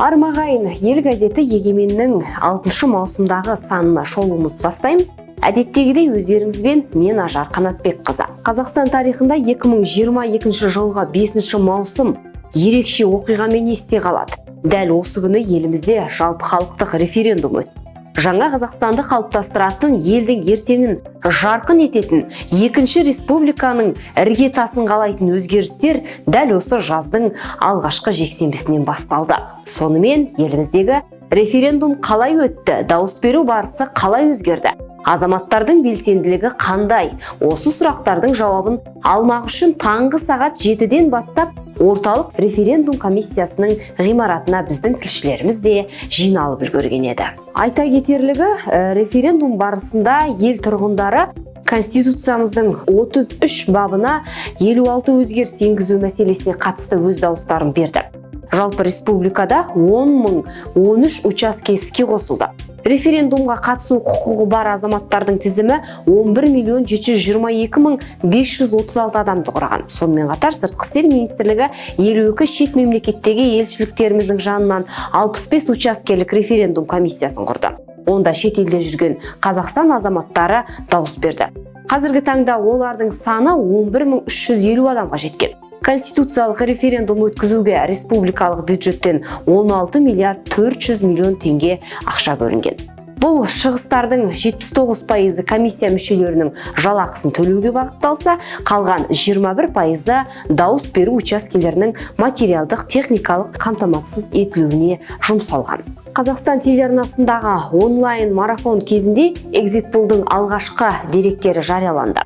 армағайын ел газеті егеменнің 6 маусымдағы санына шолуымызды бастаймыз. Әдеттегідей өздеріңізбен мен ажар қанатбекқызы қазақстан тарихында 2022 жылғы 5 маусым ерекше оқиғамен есте қалады. Дәл осы күні елімізде жалпы халықтық референдум өтті. Жаңа қазақстанды қалыптастыратын елдің ертеңін жарқын ететін екінші республиканың іргетасын қалайтын өзгерістер дәл осы жаздың алғашқы жексенбісінен басталды. Сонымен еліміздегі референдум қалай өтті дауыс беру барысы қалай өзгерді азаматтардың белсенділігі қандай? Осы сұрақтардың жауабын алмақ үшін таңғы сағат жетіден бастап орталық референдум комиссиясының ғимаратына біздің тілшілеріміз де жиналып үлгерген еді. Айта кетерлігі референдум барысында ел тұрғындары конституциямыздың 33 бабына 56 өзгеріс енгізу мәселесіне қатысты өз дауыстарын берді. Жалпы республикада 10 мың 13 учаске қосылды. Референдумға қатысу құқығы бар азаматтардың тізімі 11 миллион 722 мың 536 адамды құраған. Сонымен қатар сыртқы істер министрлігі 52 шет мемлекеттегі елшіліктеріміздің жанынан 65 учаскелік референдум комиссиясын құрды. Онда шет елде жүрген қазақстан азаматтары дауыс берді. Қазіргі таңда олардың саны 11 350 адамға жеткен. Конституциялық референдум өткізуге республикалық бюджеттен 16 миллиард 400 миллион теңге ақша бөлінген. Бұл шығыстардың 79 пайызы комиссия мүшелерінің жалақысын төлеуге бағытталса қалған 21 пайызы дауыс беру учаскелерінің материалдық техникалық қамтамасыз етілуіне жұмсалған. Қазақстан телеарнасындағы онлайн марафон кезінде экзитполдың алғашқы деректері жарияланды.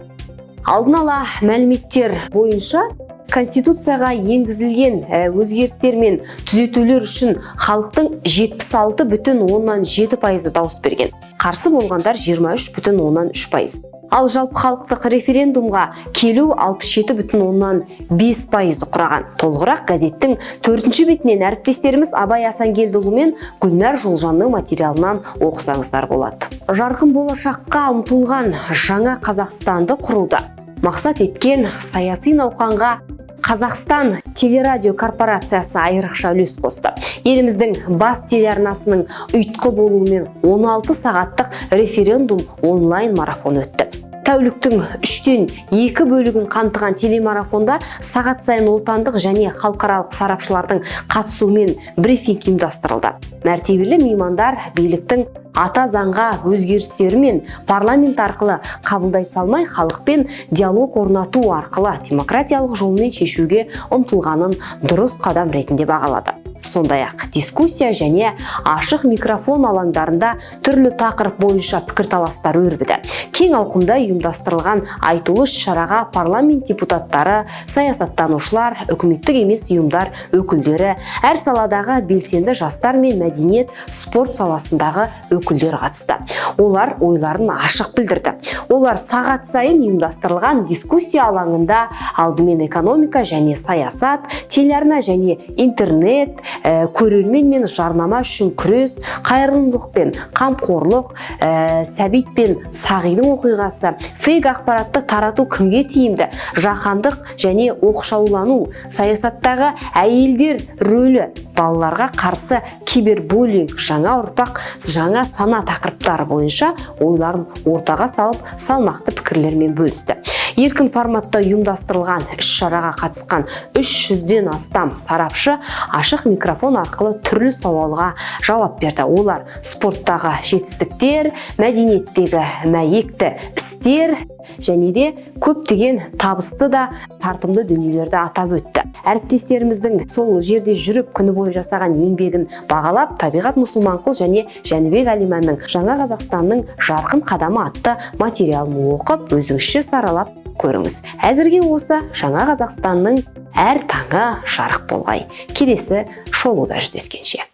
Алдын ала мәліметтер бойынша конституцияға енгізілген өзгерістер мен түзетулер үшін халықтың 76 бүтін оннан жеті пайызы дауыс берген. Қарсы болғандар 23 бүтін оннан үш пайыз. Ал жалпы халықтық референдумға келу 67 бүтін оннан бес пайызды құраған. Толығырақ газеттің төртінші бетінен әріптестеріміз абай асангелдіұлы мен гүлнар жолжанның материалынан оқысаңыздар болады. Жарқын болашаққа ұмтылған жаңа қазақстанды құруда мақсат еткен саяси науқанға Қазақстан телерадио корпорациясы айрықша үлес қосты. Еліміздің бас телеарнасының ұйытқы болуымен 16 сағаттық референдум онлайн марафон өтті тәуліктің үштен екі бөлігін қамтыған телемарафонда сағат сайын отандық және халықаралық сарапшылардың қатысуымен брифинг ұйымдастырылды. Мәртебелі меймандар биліктің ата заңға өзгерістері мен парламент арқылы қабылдай салмай халықпен диалог орнату арқылы демократиялық жолмен шешуге ұмтылғанын дұрыс қадам ретінде бағалады. Сондай ақ дискуссия және ашық микрофон алаңдарында түрлі тақырып бойынша пікірталастар өрбіді. Кең ауқымда ұйымдастырылған айтулы шараға парламент депутаттары саясаттанушылар үкіметтік емес ұйымдар өкілдері әр саладағы белсенді жастар мен мәдениет спорт саласындағы өкілдер қатысты. Олар ойларын ашық білдірді. Олар сағат сайын ұйымдастырылған дискуссия алаңында алдымен экономика және саясат телеарна және интернет ә, көрермен мен жарнама үшін күрес қайырымдылық пен қамқорлық ә, сәбит пен сағидың оқиғасы фейк ақпаратты тарату кімге тиімді? Жаһандық және оқшаулану саясаттағы әйелдер рөлі балаларға қарсы кибербуллинг жаңа ұрпақ жаңа сана тақырыптары бойынша ойларын ортаға салып салмақты пікірлермен бөлісті. Еркін форматта ұйымдастырылған іс-шараға қатысқан 300-ден астам сарапшы ашық микрофон арқылы түрлі сауалға жауап берді. Олар спорттағы жетістіктер мәдениеттегі мәйекті істер және де көптеген табысты да тартымды дүниелерді атап өтті. Әріптестеріміздің сол жерде жүріп күні бойы жасаған еңбегін бағалап табиғат мұсылманқұл және жәнібек әлиманның жаңа қазақстанның жарқын қадамы атты материалын оқып өзіңізше саралап көріңіз. Әзірге осы жаңа қазақстанның әр таңы жарық болғай. Келесі шолуда жүздескенше.